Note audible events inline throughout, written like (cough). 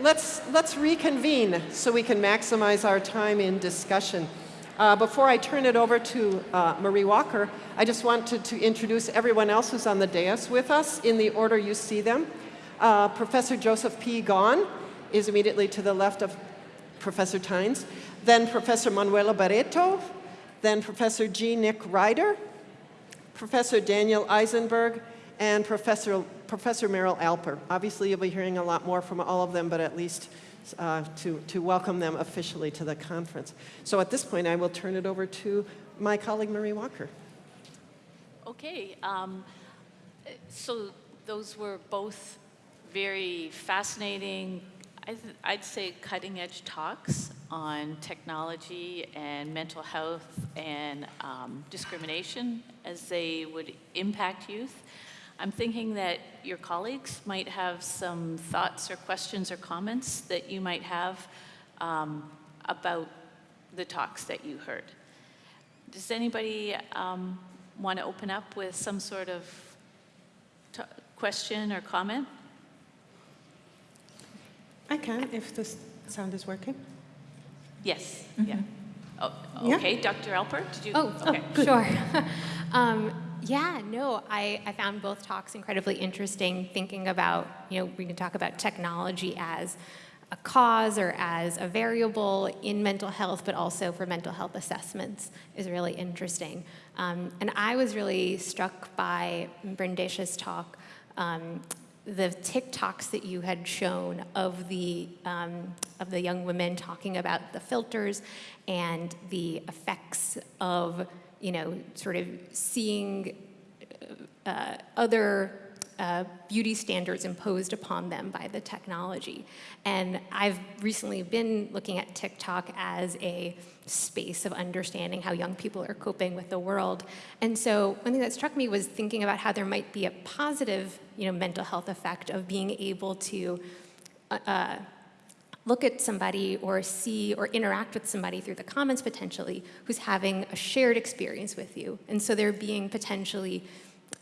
let's, let's reconvene so we can maximize our time in discussion. Uh, before I turn it over to uh, Marie Walker, I just wanted to introduce everyone else who's on the dais with us in the order you see them. Uh, Professor Joseph P. Gone is immediately to the left of Professor Tynes. Then Professor Manuela Barreto, then Professor G. Nick Ryder, Professor Daniel Eisenberg, and Professor, Professor Meryl Alper. Obviously, you'll be hearing a lot more from all of them, but at least uh, to, to welcome them officially to the conference. So at this point, I will turn it over to my colleague, Marie Walker. Okay, um, so those were both very fascinating, I would say cutting edge talks on technology and mental health and um, discrimination as they would impact youth. I'm thinking that your colleagues might have some thoughts or questions or comments that you might have um, about the talks that you heard. Does anybody um, want to open up with some sort of question or comment? I can, if the sound is working. Yes, mm -hmm. yeah. Oh, okay, yeah. Dr. Alper, did you? Oh, okay. oh sure. (laughs) um, yeah, no, I, I found both talks incredibly interesting, thinking about, you know, we can talk about technology as a cause or as a variable in mental health, but also for mental health assessments is really interesting. Um, and I was really struck by Brendesha's talk, um, the TikToks that you had shown of the, um, of the young women talking about the filters and the effects of you know, sort of seeing uh, other uh, beauty standards imposed upon them by the technology. And I've recently been looking at TikTok as a space of understanding how young people are coping with the world. And so one thing that struck me was thinking about how there might be a positive you know, mental health effect of being able to uh, uh look at somebody or see or interact with somebody through the comments potentially who's having a shared experience with you. And so there being potentially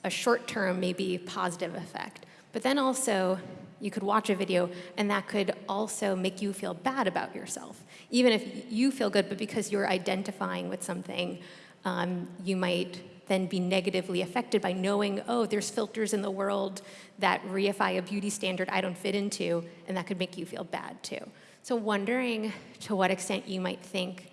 a short-term, maybe positive effect. But then also, you could watch a video and that could also make you feel bad about yourself. Even if you feel good, but because you're identifying with something, um, you might then be negatively affected by knowing, oh, there's filters in the world that reify a beauty standard I don't fit into, and that could make you feel bad too. So wondering to what extent you might think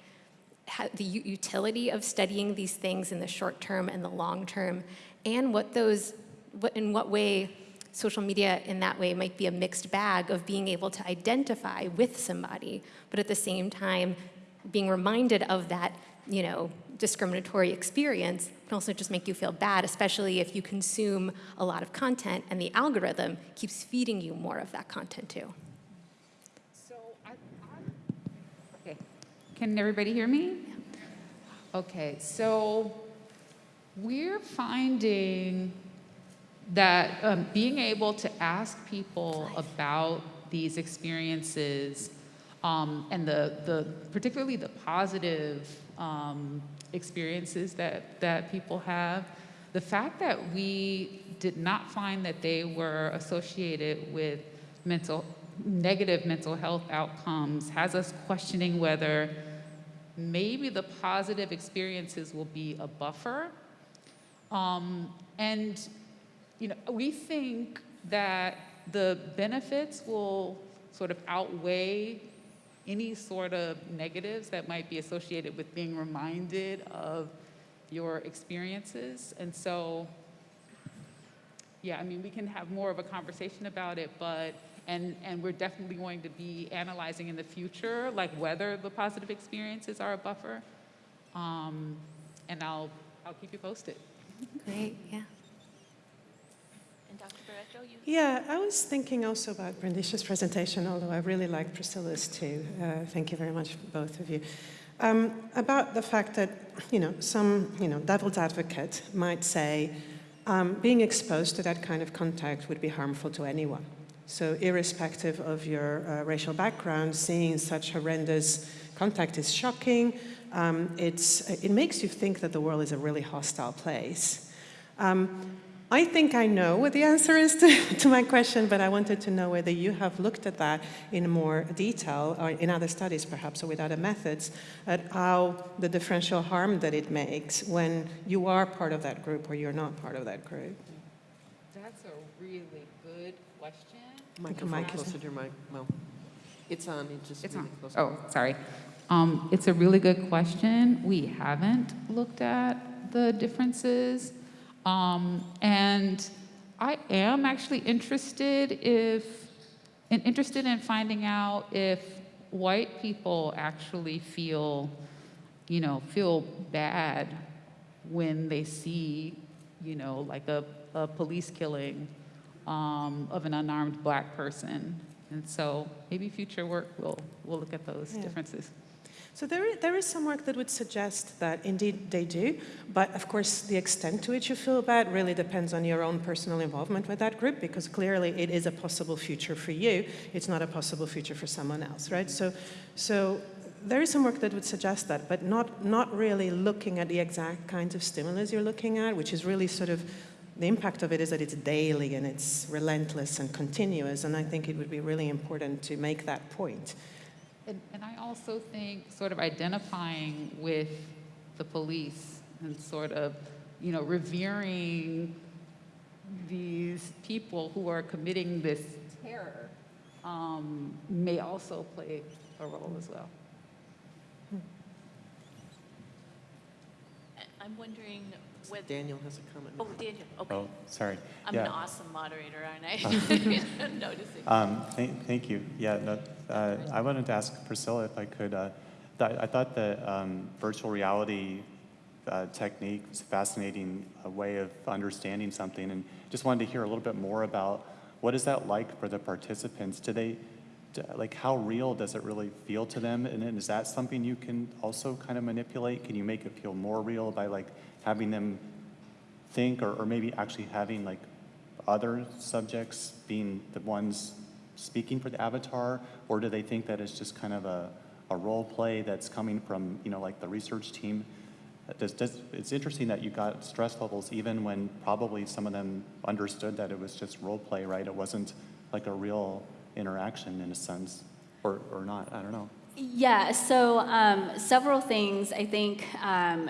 the utility of studying these things in the short term and the long term, and what those, what, in what way social media in that way might be a mixed bag of being able to identify with somebody, but at the same time being reminded of that, you know, discriminatory experience can also just make you feel bad, especially if you consume a lot of content and the algorithm keeps feeding you more of that content too. So, I, I, okay, can everybody hear me? Okay, so we're finding that um, being able to ask people about these experiences um, and the, the particularly the positive um, experiences that, that people have, the fact that we did not find that they were associated with mental, negative mental health outcomes has us questioning whether maybe the positive experiences will be a buffer. Um, and you know, we think that the benefits will sort of outweigh any sort of negatives that might be associated with being reminded of your experiences. And so, yeah, I mean, we can have more of a conversation about it, but, and, and we're definitely going to be analyzing in the future, like whether the positive experiences are a buffer. Um, and I'll, I'll keep you posted. Great, yeah. And Dr. Barreto, you? Yeah, I was thinking also about Brendesha's presentation, although I really liked Priscilla's too. Uh, thank you very much, both of you. Um, about the fact that, you know, some, you know, devil's advocate might say um, being exposed to that kind of contact would be harmful to anyone. So irrespective of your uh, racial background, seeing such horrendous contact is shocking. Um, it makes you think that the world is a really hostile place. Um, I think I know what the answer is to, (laughs) to my question, but I wanted to know whether you have looked at that in more detail, or in other studies perhaps, or with other methods, at how the differential harm that it makes when you are part of that group or you're not part of that group. That's a really good question. Microphone mic closer to your mic, well, it's on, it just It's really on. close. Oh, sorry. Um, it's a really good question. We haven't looked at the differences. Um, and I am actually interested if, and interested in finding out if white people actually feel, you know, feel bad when they see, you know, like a, a police killing um, of an unarmed black person. And so maybe future work will, will look at those Yeah. differences. So there, there is some work that would suggest that indeed they do, but of course the extent to which you feel bad really depends on your own personal involvement with that group because clearly it is a possible future for you. It's not a possible future for someone else, right? So, so there is some work that would suggest that, but not, not really looking at the exact kinds of stimulus you're looking at, which is really sort of the impact of it is that it's daily and it's relentless and continuous, and I think it would be really important to make that point. And, and I also think sort of identifying with the police and sort of, you know, revering these people who are committing this terror um, may also play a role as well. I- I'm wondering whether, Daniel has a comment. oh, Daniel, okay. Oh, sorry. I'm an awesome moderator, aren't I? (laughs) (laughs) Noticing. Um, thank, thank you. Yeah, no, uh, I wanted to ask Priscilla if I could. Uh, th- I thought the um, virtual reality uh, technique was a fascinating uh, way of understanding something, and just wanted to hear a little bit more about what is that like for the participants? Do they, d- like, how real does it really feel to them? And is that something you can also kind of manipulate? Can you make it feel more real by like having them think, or, or maybe actually having like other subjects being the ones speaking for the avatar, or do they think that it's just kind of a, a role play that's coming from, you know, like the research team? Does, does, it's interesting that you got stress levels even when probably some of them understood that it was just role play, right? It wasn't like a real interaction in a sense, or, or not, I don't know. Yeah, so um, several things. I think um,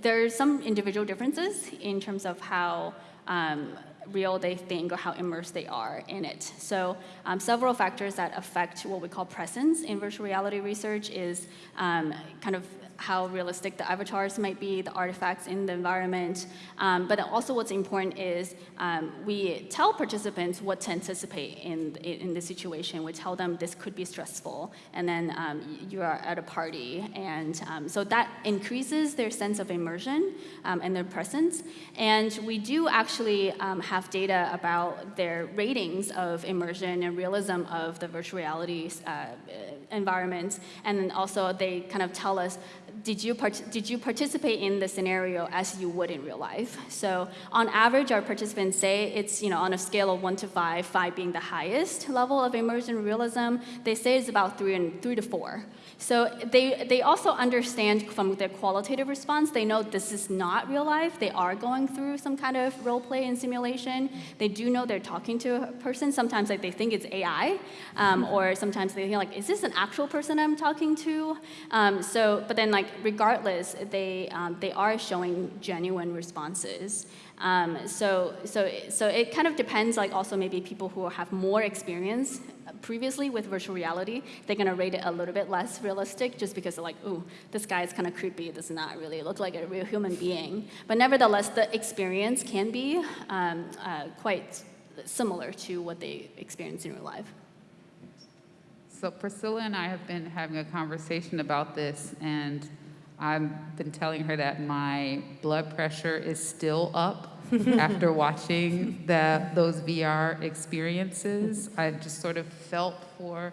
there's some individual differences in terms of how um, real they think or how immersed they are in it. So um, several factors that affect what we call presence in virtual reality research is um, kind of how realistic the avatars might be, the artifacts in the environment. Um, but also what's important is um, we tell participants what to anticipate in, in the situation. We tell them this could be stressful, and then um, you are at a party. And um, so that increases their sense of immersion um, and their presence. And we do actually have data about their ratings of immersion and realism of the virtual reality uh, environments. And also they kind of tell us, did you, did you participate in the scenario as you would in real life? So on average, our participants say it's, you know, on a scale of one to five, five being the highest level of immersion realism, they say it's about three and three to four. So they, they also understand from their qualitative response, they know this is not real life. They are going through some kind of role play and simulation. They do know they're talking to a person. Sometimes like they think it's AI, um, or sometimes they think like, is this an actual person I'm talking to? Um, so, but then like regardless, they, um, they are showing genuine responses. Um, so, so, so it kind of depends, like also maybe people who have more experience previously with virtual reality, they're gonna rate it a little bit less realistic just because they're like, ooh, this guy is kind of creepy, does not really look like a real human being. But nevertheless, the experience can be um, uh, quite similar to what they experience in real life. So Priscilla and I have been having a conversation about this, and I've been telling her that my blood pressure is still up (laughs) after watching the, those VR experiences. I just sort of felt for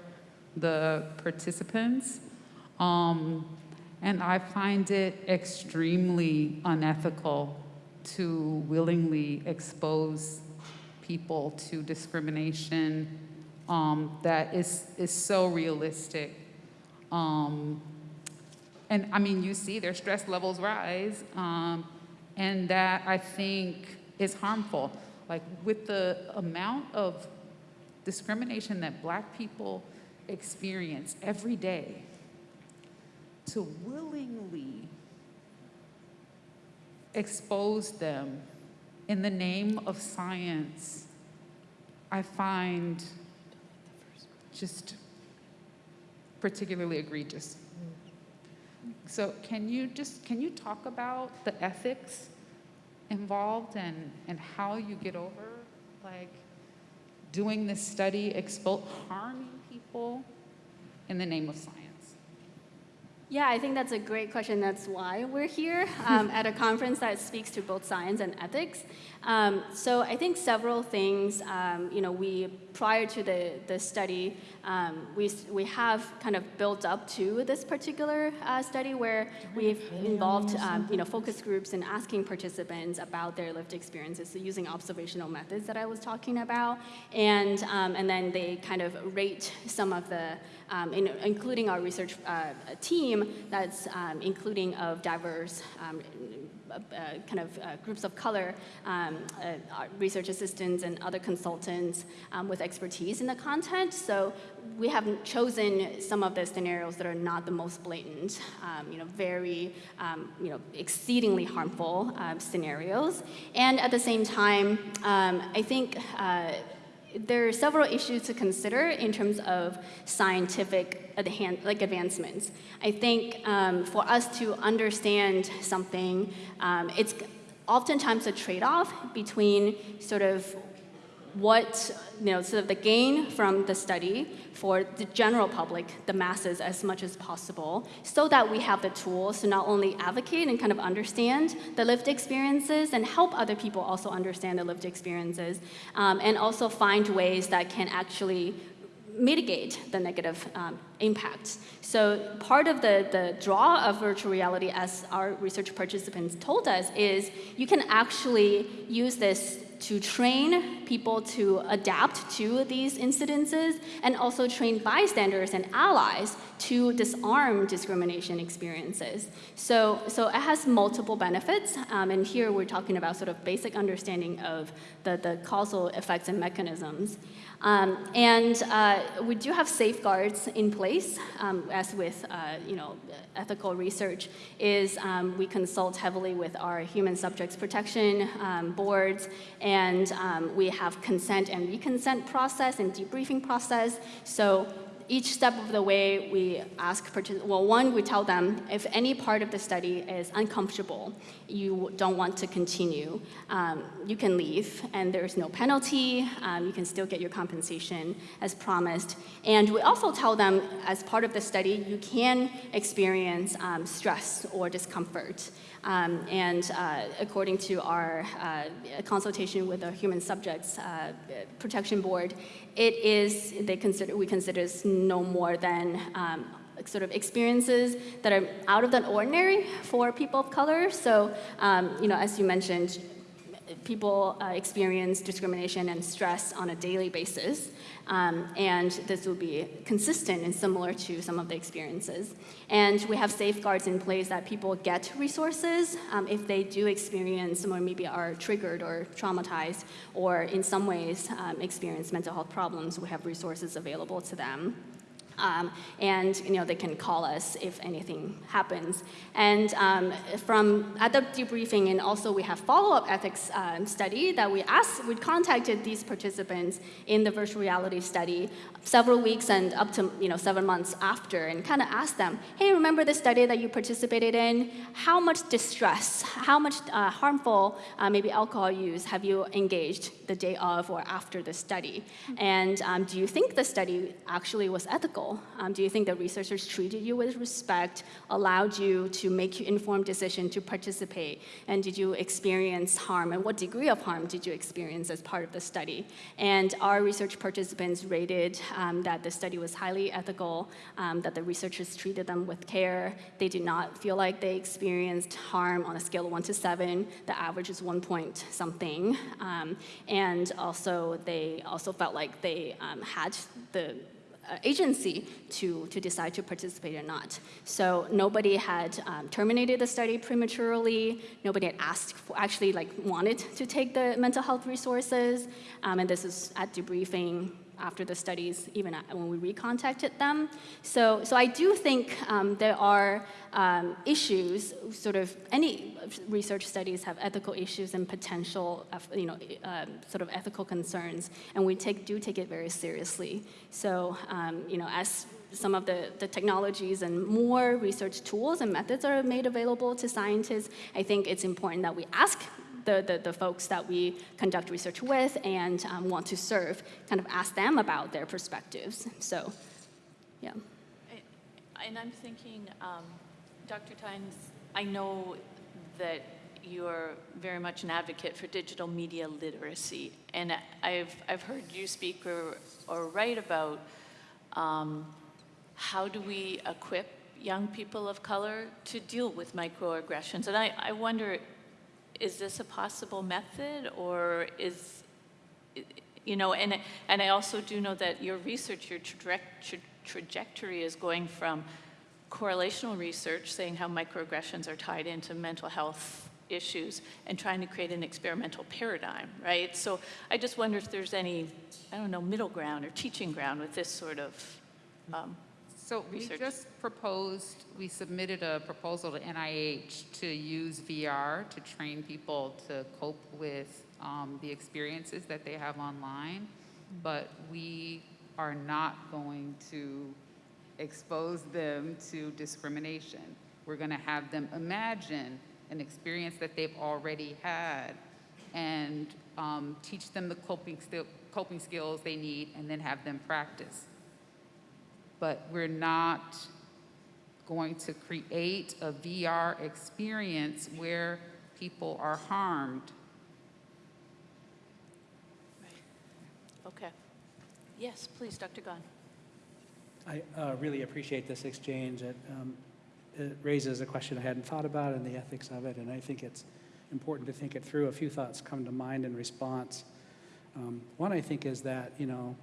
the participants. Um, and I find it extremely unethical to willingly expose people to discrimination um, that is, is so realistic. Um, and I mean, you see their stress levels rise, um, and that I think is harmful. Like with the amount of discrimination that black people experience every day, to willingly expose them in the name of science, I find just particularly egregious. So can you just, can you talk about the ethics involved and, and how you get over, like, doing this study, expo- harming people in the name of science? Yeah, I think that's a great question. That's why we're here um, at a (laughs) conference that speaks to both science and ethics. Um, so I think several things, um, you know, we, prior to the, the study, um, we, we have kind of built up to this particular uh, study where we've involved, um, you know, focus groups and asking participants about their lived experiences, so using observational methods that I was talking about. And, um, and then they kind of rate some of the, um, in, including our research uh, team that's um, including of diverse um, uh, kind of uh, groups of color, um, uh, research assistants and other consultants um, with expertise in the content. So we have chosen some of the scenarios that are not the most blatant, um, you know, very, you know, exceedingly harmful scenarios. And at the same time, I think uh, there are several issues to consider in terms of scientific like advancements. I think um, for us to understand something, um, it's oftentimes a trade-off between sort of what, you know, sort of the gain from the study for the general public, the masses, as much as possible, so that we have the tools to not only advocate and kind of understand the lived experiences and help other people also understand the lived experiences, um, and also find ways that can actually mitigate the negative um, impacts. So part of the, the draw of virtual reality, as our research participants told us, is you can actually use this to train people to adapt to these incidences and also train bystanders and allies to disarm discrimination experiences. So, so it has multiple benefits, um, and here we're talking about sort of basic understanding of the, the causal effects and mechanisms. Um, and uh, we do have safeguards in place, um, as with uh, you know, ethical research, is um, we consult heavily with our human subjects protection um, boards, and um, we have consent and reconsent process and debriefing process. So each step of the way, we ask, participants, well, one, we tell them if any part of the study is uncomfortable, you don't want to continue, um, you can leave, and there's no penalty. Um, you can still get your compensation as promised. And we also tell them, as part of the study, you can experience um, stress or discomfort. Um, and uh, according to our uh, consultation with the Human Subjects uh, Protection Board, it is, they consider, we consider no more than um, sort of experiences that are out of the ordinary for people of color. So, um, you know, as you mentioned, people uh, experience discrimination and stress on a daily basis. Um, and this will be consistent and similar to some of the experiences. And we have safeguards in place that people get resources um, if they do experience or maybe are triggered or traumatized or in some ways um, experience mental health problems, we have resources available to them. Um, and you know they can call us if anything happens. And um, from at the debriefing, and also we have follow-up ethics um, study that we asked, we contacted these participants in the virtual reality study several weeks and up to you know seven months after, and kind of asked them, hey, remember the study that you participated in? How much distress, how much uh, harmful uh, maybe alcohol use have you engaged the day of or after the study? And um, do you think the study actually was ethical? Um, do you think the researchers treated you with respect, allowed you to make informed decision to participate? And did you experience harm? And what degree of harm did you experience as part of the study? And our research participants rated um, that the study was highly ethical, um, that the researchers treated them with care. They did not feel like they experienced harm on a scale of one to seven. The average is one point something. Um, and also, they also felt like they um, had the uh, agency to, to decide to participate or not. So nobody had um, terminated the study prematurely. Nobody had asked, for, actually like wanted to take the mental health resources. Um, and this is at debriefing after the studies, even when we recontacted them. So, so I do think um, there are um, issues, sort of any research studies have ethical issues and potential, you know, um, sort of ethical concerns, and we take, do take it very seriously. So, um, you know, as some of the, the technologies and more research tools and methods are made available to scientists, I think it's important that we ask the, the, the folks that we conduct research with and um, want to serve, kind of ask them about their perspectives. So, yeah. And I'm thinking, um, Dr. Tynes, I know that you're very much an advocate for digital media literacy, and I've, I've heard you speak or, or write about um, how do we equip young people of color to deal with microaggressions. And I, I wonder is this a possible method or is, you know, and, and I also do know that your research, your tra tra trajectory is going from correlational research saying how microaggressions are tied into mental health issues and trying to create an experimental paradigm, right? So I just wonder if there's any, I don't know, middle ground or teaching ground with this sort of um, so research. we just proposed, we submitted a proposal to NIH to use VR to train people to cope with um, the experiences that they have online, but we are not going to expose them to discrimination. We're going to have them imagine an experience that they've already had and um, teach them the coping, coping skills they need and then have them practice but we're not going to create a VR experience where people are harmed. Okay. Yes, please, Dr. Gone. I uh, really appreciate this exchange. It, um, it raises a question I hadn't thought about and the ethics of it, and I think it's important to think it through. A few thoughts come to mind in response. Um, one, I think, is that, you know,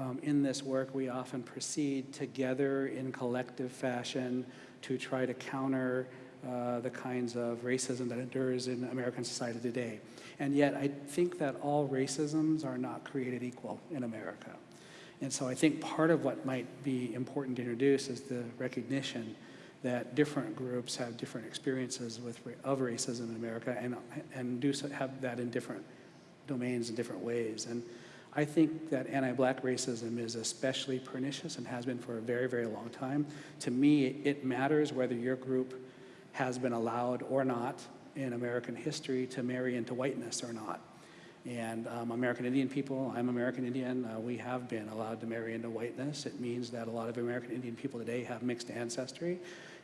um, in this work, we often proceed together in collective fashion to try to counter uh, the kinds of racism that endures in American society today. And yet, I think that all racisms are not created equal in America. And so I think part of what might be important to introduce is the recognition that different groups have different experiences with, of racism in America and, and do so, have that in different domains in different ways. And I think that anti-black racism is especially pernicious and has been for a very, very long time. To me, it matters whether your group has been allowed or not in American history to marry into whiteness or not. And um, American Indian people, I'm American Indian, uh, we have been allowed to marry into whiteness. It means that a lot of American Indian people today have mixed ancestry.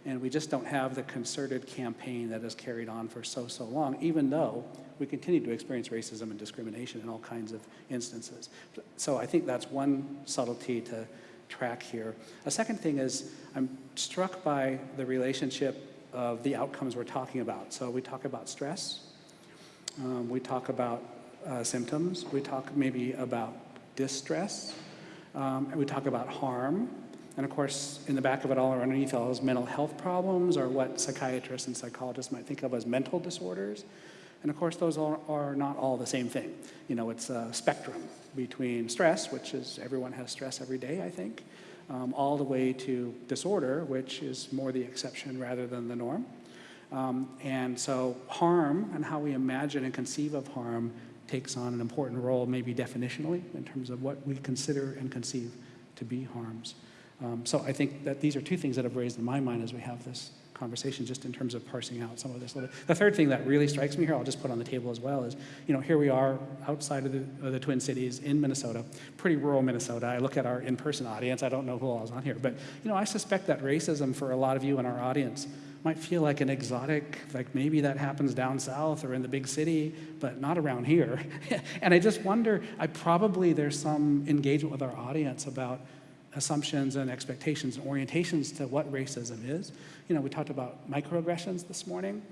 And we just don't have the concerted campaign that has carried on for so, so long, even though we continue to experience racism and discrimination in all kinds of instances. So I think that's one subtlety to track here. A second thing is I'm struck by the relationship of the outcomes we're talking about. So we talk about stress, um, we talk about uh, symptoms, we talk maybe about distress, um, and we talk about harm. And of course, in the back of it all or underneath all is mental health problems or what psychiatrists and psychologists might think of as mental disorders. And of course, those are, are not all the same thing. You know, it's a spectrum between stress, which is everyone has stress every day, I think, um, all the way to disorder, which is more the exception rather than the norm. Um, and so harm and how we imagine and conceive of harm takes on an important role, maybe definitionally, in terms of what we consider and conceive to be harms. Um, so I think that these are two things that have raised in my mind as we have this conversation just in terms of parsing out some of this. Little bit. The third thing that really strikes me here, I'll just put on the table as well, is, you know, here we are outside of the, of the Twin Cities in Minnesota, pretty rural Minnesota. I look at our in-person audience, I don't know who all is on here, but, you know, I suspect that racism for a lot of you in our audience might feel like an exotic, like maybe that happens down south or in the big city, but not around here. (laughs) and I just wonder, I probably there's some engagement with our audience about assumptions and expectations and orientations to what racism is. You know, we talked about microaggressions this morning.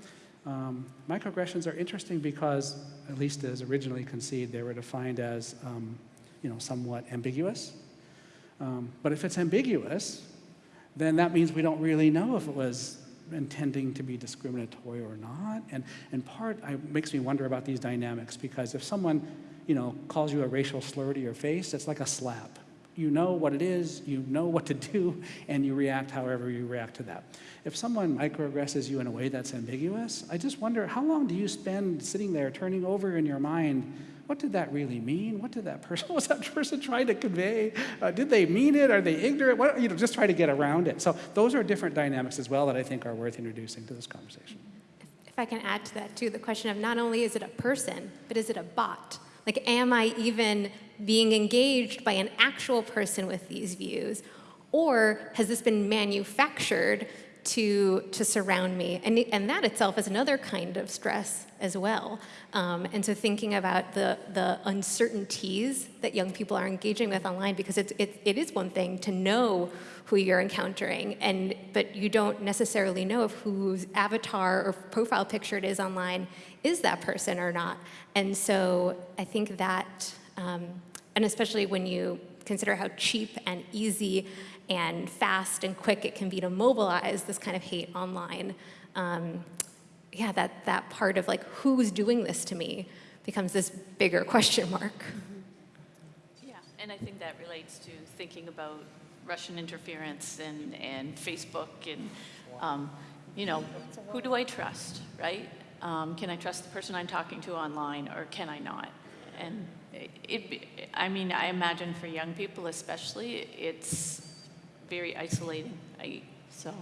Um, microaggressions are interesting because, at least as originally conceived, they were defined as, um, you know, somewhat ambiguous. Um, but if it's ambiguous, then that means we don't really know if it was intending to be discriminatory or not. And, in part it makes me wonder about these dynamics because if someone, you know, calls you a racial slur to your face, it's like a slap. You know what it is, you know what to do, and you react however you react to that. If someone microaggresses you in a way that's ambiguous, I just wonder how long do you spend sitting there turning over in your mind what did that really mean? What did that person, what (laughs) was that person trying to convey? Uh, did they mean it? Are they ignorant? What, you know, just try to get around it. So those are different dynamics as well that I think are worth introducing to this conversation. If I can add to that too, the question of not only is it a person, but is it a bot? Like, am I even being engaged by an actual person with these views? Or has this been manufactured to, to surround me? And, and that itself is another kind of stress as well. Um, and so thinking about the, the uncertainties that young people are engaging with online, because it's, it, it is one thing to know who you're encountering, and, but you don't necessarily know if whose avatar or profile picture it is online is that person or not. And so I think that, um, and especially when you consider how cheap and easy and fast and quick it can be to mobilize this kind of hate online, um, yeah, that, that part of like, who's doing this to me becomes this bigger question mark. Yeah, and I think that relates to thinking about Russian interference and, and Facebook and, um, you know, who do I trust, right? Um, can I trust the person I'm talking to online or can I not? And it, I mean, I imagine for young people especially, it's very isolating. I, so,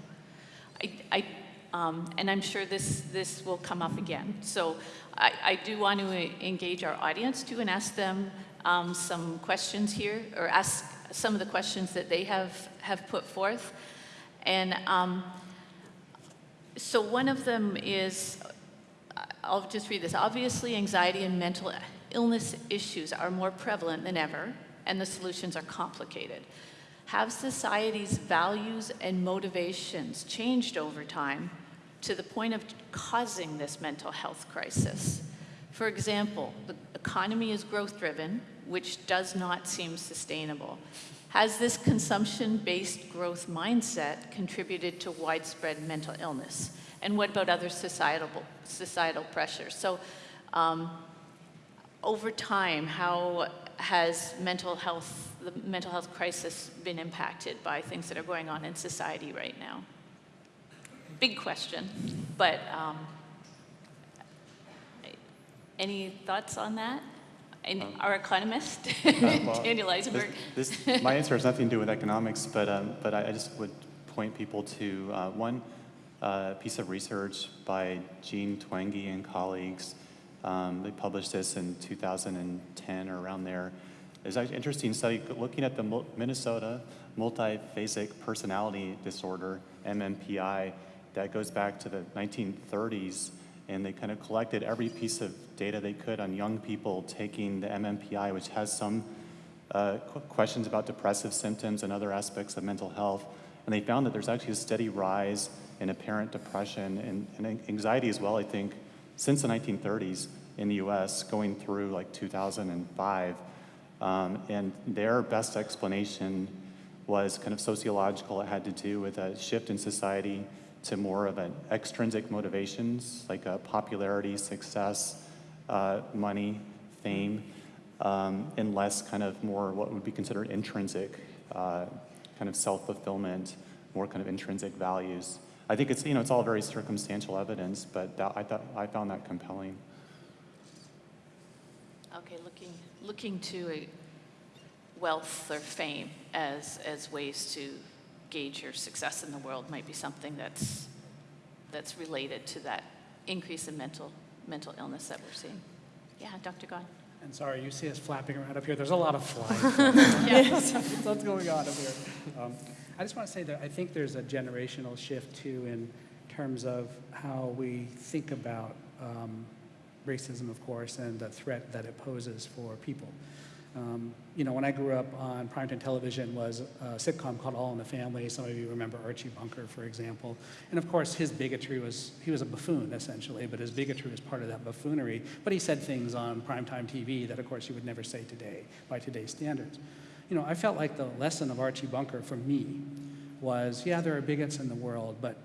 I, I um, and I'm sure this, this will come up again. So I, I do want to engage our audience too and ask them um, some questions here, or ask some of the questions that they have, have put forth. And um, so one of them is, I'll just read this. Obviously, anxiety and mental illness issues are more prevalent than ever, and the solutions are complicated. Have society's values and motivations changed over time to the point of causing this mental health crisis? For example, the economy is growth driven, which does not seem sustainable. Has this consumption-based growth mindset contributed to widespread mental illness? And what about other societal, societal pressures? So um, over time, how has mental health, the mental health crisis been impacted by things that are going on in society right now? Big question, but um, any thoughts on that? And Um, our economist, (laughs) Uh, well, Daniel Eisenberg. This, this, my answer has nothing to do with economics, but, um, but I, I just would point people to uh, one uh, piece of research by Jean Twenge and colleagues. Um, they published this in 2010 or around there. Actually an interesting study looking at the Minnesota multiphasic personality disorder, MMPI, that goes back to the 1930s, and they kind of collected every piece of data they could on young people taking the MMPI, which has some uh, questions about depressive symptoms and other aspects of mental health. And they found that there's actually a steady rise in apparent depression and, and anxiety as well, I think, since the 1930s in the US, going through like 2005. Um, and their best explanation was kind of sociological. It had to do with a shift in society to more of an extrinsic motivations like popularity, success, uh, money, fame, um, and less kind of more what would be considered intrinsic uh, kind of self-fulfillment, more kind of intrinsic values. I think it's you know it's all very circumstantial evidence, but that, I thought I found that compelling. Okay, looking, looking to wealth or fame as, as ways to gauge your success in the world might be something that's, that's related to that increase in mental, mental illness that we're seeing. Yeah, Dr. Gone. And sorry, you see us flapping around up here. There's a lot of flying. (laughs) yes. (laughs) What's going on up here? Um, I just want to say that I think there's a generational shift too in terms of how we think about um, racism, of course, and the threat that it poses for people. Um, you know, when I grew up on primetime television was a sitcom called All in the Family. Some of you remember Archie Bunker, for example. And of course, his bigotry was, he was a buffoon, essentially, but his bigotry was part of that buffoonery. But he said things on primetime TV that, of course, you would never say today by today's standards. you know, I felt like the lesson of Archie Bunker for me was, yeah, there are bigots in the world, but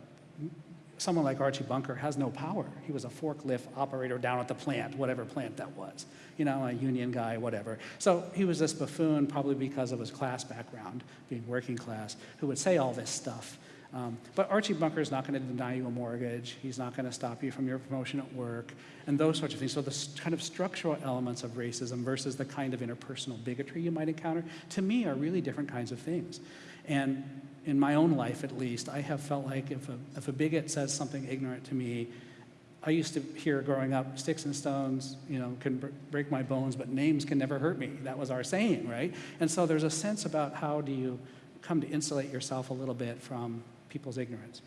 someone like Archie Bunker has no power. He was a forklift operator down at the plant, whatever plant that was, you know, a union guy, whatever. So he was this buffoon, probably because of his class background, being working class, who would say all this stuff. Um, but Archie Bunker is not going to deny you a mortgage. He's not going to stop you from your promotion at work and those sorts of things. So the kind of structural elements of racism versus the kind of interpersonal bigotry you might encounter, to me, are really different kinds of things. And in my own life, at least, I have felt like if a, if a bigot says something ignorant to me, I used to hear growing up, sticks and stones, you know, can br- break my bones, but names can never hurt me. That was our saying, right? And so there's a sense about how do you come to insulate yourself a little bit from people's ignorance,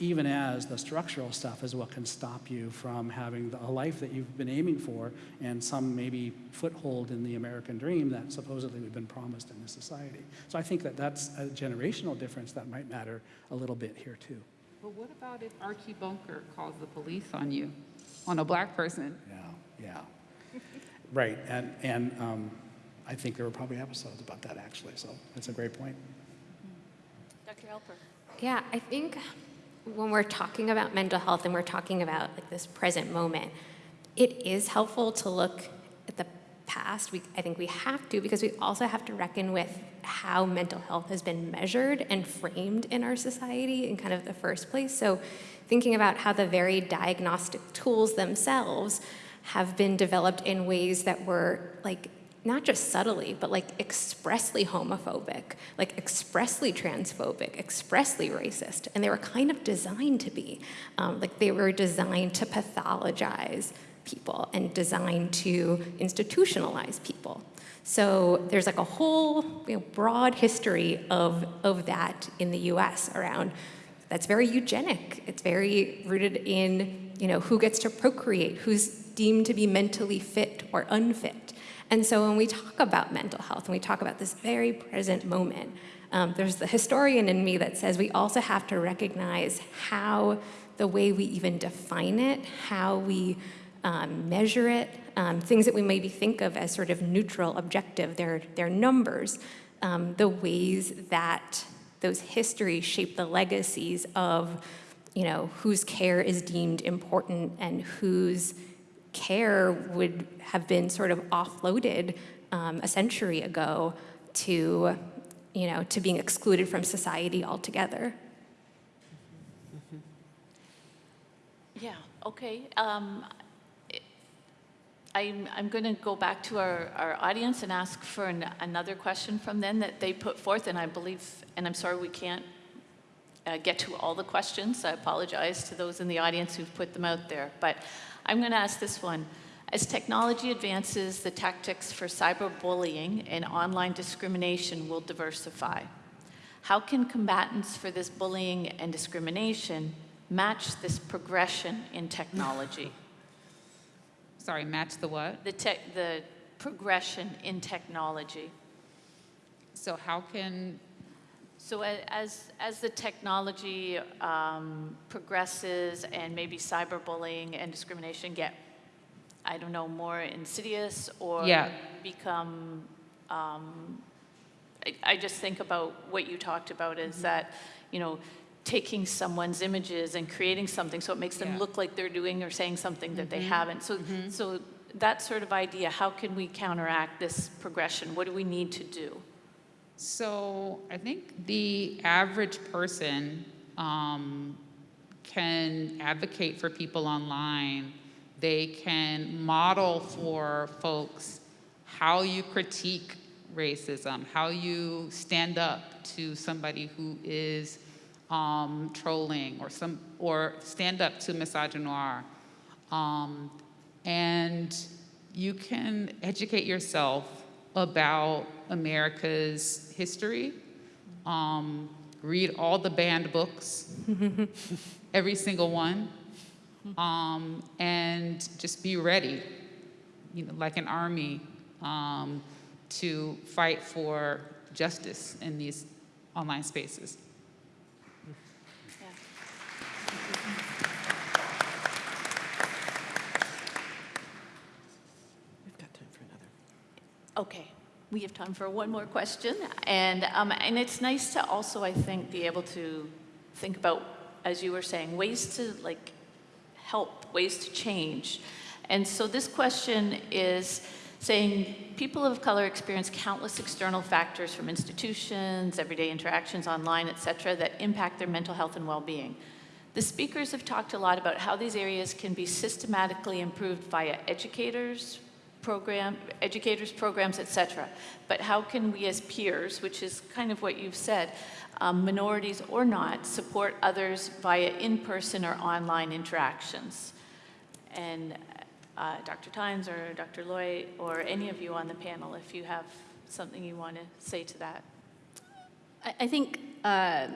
even as the structural stuff is what can stop you from having the, a life that you've been aiming for and some maybe foothold in the American dream that supposedly we've been promised in this society. So I think that that's a generational difference that might matter a little bit here too. But what about if Archie Bunker calls the police on you, on a black person? Yeah, yeah. right, and, and um, I think there were probably episodes about that actually, so that's a great point. Dr. Alper. Yeah, I think when we're talking about mental health and we're talking about like this present moment, it is helpful to look at the past. We, I think we have to because we also have to reckon with how mental health has been measured and framed in our society in kind of the first place. So thinking about how the very diagnostic tools themselves have been developed in ways that were like not just subtly, but like expressly homophobic, like expressly transphobic, expressly racist. And they were kind of designed to be. Um, like they were designed to pathologize people and designed to institutionalize people. So there's like a whole you know, broad history of, of that in the US around that's very eugenic. It's very rooted in, you know, who gets to procreate, who's deemed to be mentally fit or unfit. And so when we talk about mental health and we talk about this very present moment, um, there's the historian in me that says we also have to recognize how the way we even define it, how we um, measure it, um, things that we maybe think of as sort of neutral, objective, they're, they're numbers, um, the ways that those histories shape the legacies of, you know, whose care is deemed important and whose care would have been sort of offloaded um, a century ago to, you know, to being excluded from society altogether. Yeah, okay. Um, I'm, I'm going to go back to our, our audience and ask for an, another question from them that they put forth, and I believe, and I'm sorry we can't uh, get to all the questions. I apologize to those in the audience who've put them out there, but I'm going to ask this one. As technology advances, the tactics for cyberbullying and online discrimination will diversify. How can combatants for this bullying and discrimination match this progression in technology? (laughs) Sorry, match the what? the, tech the progression in technology. So how can, So as, as the technology um, progresses and maybe cyberbullying and discrimination get, I don't know, more insidious or Yeah. become, um, I, I just think about what you talked about is that, you know, taking someone's images and creating something so it makes them Yeah. look like they're doing or saying something that they haven't. So, so that sort of idea, how can we counteract this progression? What do we need to do? So I think the average person um, can advocate for people online. They can model for folks how you critique racism, how you stand up to somebody who is um, trolling or some or stand up to misogynoir. Um, and you can educate yourself about America's history. Um, read all the banned books, (laughs) every single one, um, and just be ready, you know, like an army, um, to fight for justice in these online spaces. We've got time for another. Okay, we have time for one more question. And, um, and it's nice to also, I think, be able to think about, as you were saying, ways to like help, ways to change. And so this question is saying people of color experience countless external factors from institutions, everyday interactions online, et cetera, that impact their mental health and well-being. The speakers have talked a lot about how these areas can be systematically improved via educators, program, educators, programs, et cetera. But how can we as peers, which is kind of what you've said, um, minorities or not, support others via in-person or online interactions? And uh, Dr. Tynes or Dr. Loy or any of you on the panel, if you have something you want to say to that. I, I think uh,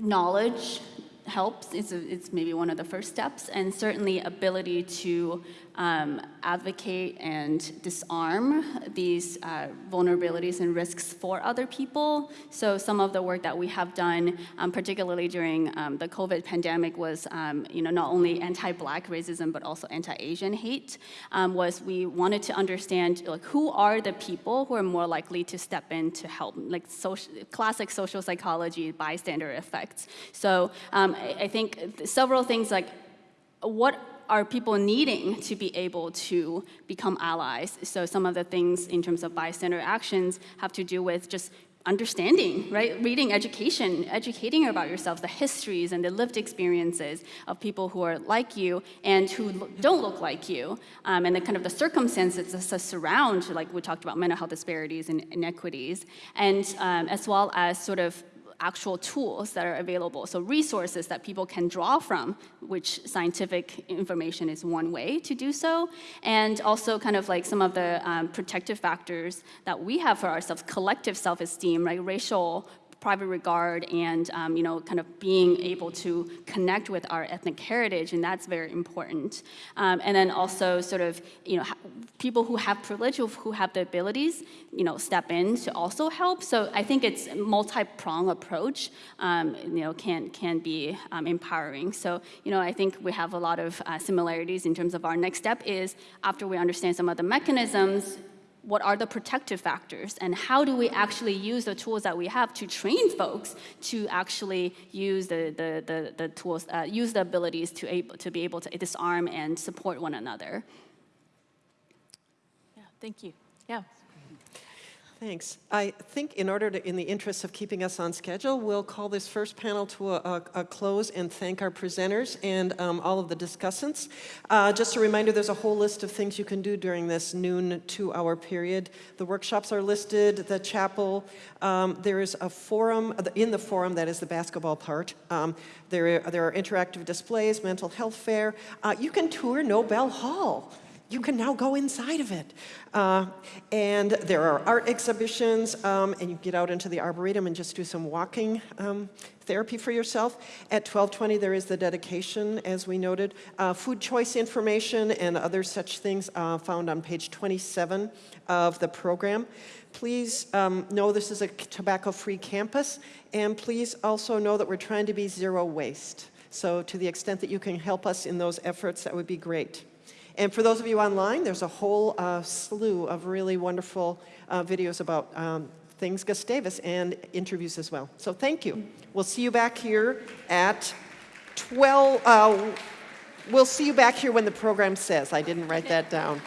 knowledge helps. It's, a, it's maybe one of the first steps, and certainly ability to um, advocate and disarm these uh, vulnerabilities and risks for other people. So some of the work that we have done, um, particularly during um, the COVID pandemic, was um, you know not only anti-Black racism but also anti-Asian hate. Um, was we wanted to understand like who are the people who are more likely to step in to help, like social, classic social psychology bystander effects. So um, I, I think several things like what are people needing to be able to become allies? So some of the things in terms of bystander actions have to do with just understanding, right? Reading education, educating about yourself, the histories and the lived experiences of people who are like you and who don't look like you, um, and the kind of the circumstances that surround, like we talked about mental health disparities and inequities, and um, as well as sort of actual tools that are available. So resources that people can draw from, which scientific information is one way to do so. And also kind of like some of the um, protective factors that we have for ourselves, collective self-esteem, right? Racial private regard and um, you know kind of being able to connect with our ethnic heritage and that's very important. Um, and then also sort of you know people who have privilege who have the abilities you know step in to also help. So i think it's a multi-prong approach um, you know can can be um, empowering. So you know i think we have a lot of uh, similarities in terms of our next step is after we understand some of the mechanisms what are the protective factors and how do we actually use the tools that we have to train folks to actually use the, the, the, the tools, uh, use the abilities to, able, to be able to disarm and support one another. Yeah, thank you. Yeah. Thanks. I think in order to, in the interest of keeping us on schedule, we'll call this first panel to a, a, a close and thank our presenters and um, all of the discussants. Uh, just a reminder, there's a whole list of things you can do during this noon two-hour period. The workshops are listed, the chapel. Um, there is a forum, in the forum, that is the basketball part. Um, there, there are interactive displays, mental health fair. Uh, you can tour Nobel Hall you can now go inside of it. Uh, and there are art exhibitions, um, and you get out into the Arboretum and just do some walking um, therapy for yourself. At 1220, there is the dedication, as we noted. Uh, food choice information and other such things uh, found on page 27 of the program. Please um, know this is a tobacco-free campus, and please also know that we're trying to be zero waste. So to the extent that you can help us in those efforts, that would be great. And for those of you online, there's a whole uh, slew of really wonderful uh, videos about um, things Gustavus and interviews as well. So thank you. We'll see you back here at 12. Uh, we'll see you back here when the program says. I didn't write that down.